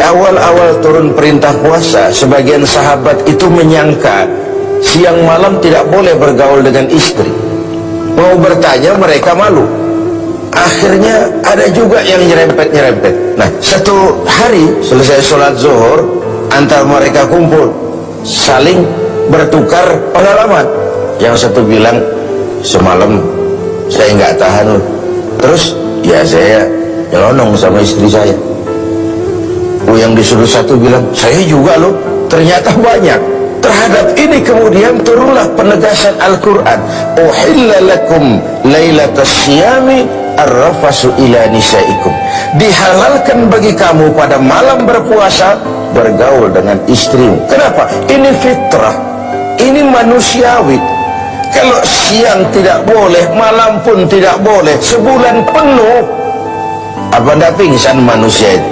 awal-awal turun perintah puasa, sebagian sahabat itu menyangka siang malam tidak boleh bergaul dengan istri. Mau bertanya mereka malu. Akhirnya ada juga yang nyerempet-nyerempet. Nah, satu hari selesai sholat zuhur, antar mereka kumpul, saling bertukar pengalaman. Yang satu bilang, semalam saya nggak tahan. Terus, ya saya nyelonong sama istri saya. Oh, yang disuruh satu bilang, saya juga loh. Ternyata banyak. Terhadap ini kemudian turunlah penegasan Al-Quran. Uhilla lakum laylatas syami arrafasu ila nisaikum. Dihalalkan bagi kamu pada malam berpuasa bergaul dengan istrimu. Kenapa? Ini fitrah. Ini manusiawi. Kalau siang tidak boleh, malam pun tidak boleh. Sebulan penuh. Apa anda pingsan manusia itu?